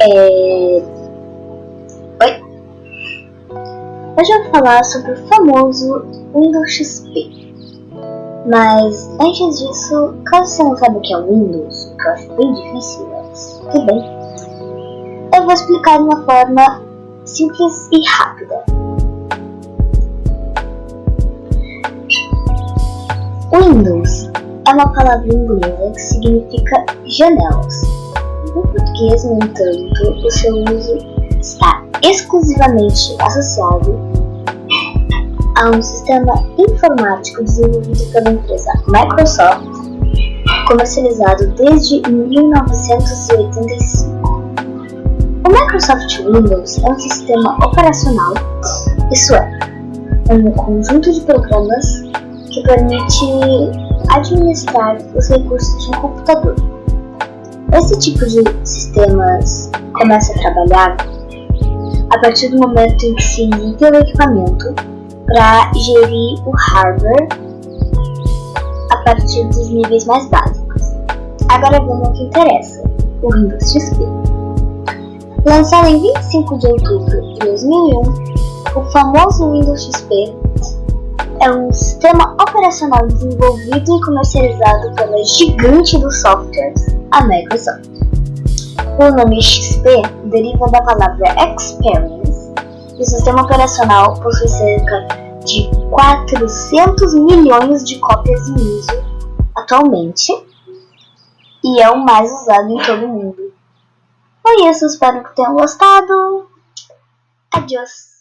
É... Oi? Hoje eu vou falar sobre o famoso Windows XP. Mas antes disso, caso você não saiba o que é o Windows, que eu acho bem difícil, mas tudo bem, eu vou explicar de uma forma simples e rápida. Windows é uma palavra inglesa que significa janelas. No português, no entanto, o seu uso está exclusivamente associado a um sistema informático desenvolvido pela empresa Microsoft, comercializado desde 1985. O Microsoft Windows é um sistema operacional, isso é, um conjunto de programas que permite administrar os recursos de um computador. Esse tipo de sistemas começa a trabalhar a partir do momento em que se liga o equipamento para gerir o hardware a partir dos níveis mais básicos. Agora vamos ao que interessa, o Windows XP. Lançado em 25 de outubro de 2001, o famoso Windows XP é um sistema operacional desenvolvido e comercializado pela gigante dos softwares, a Microsoft. O nome XP deriva da palavra Experience e o sistema operacional possui cerca de 400 milhões de cópias em uso atualmente e é o mais usado em todo o mundo. Foi isso, espero que tenham gostado. Adiós!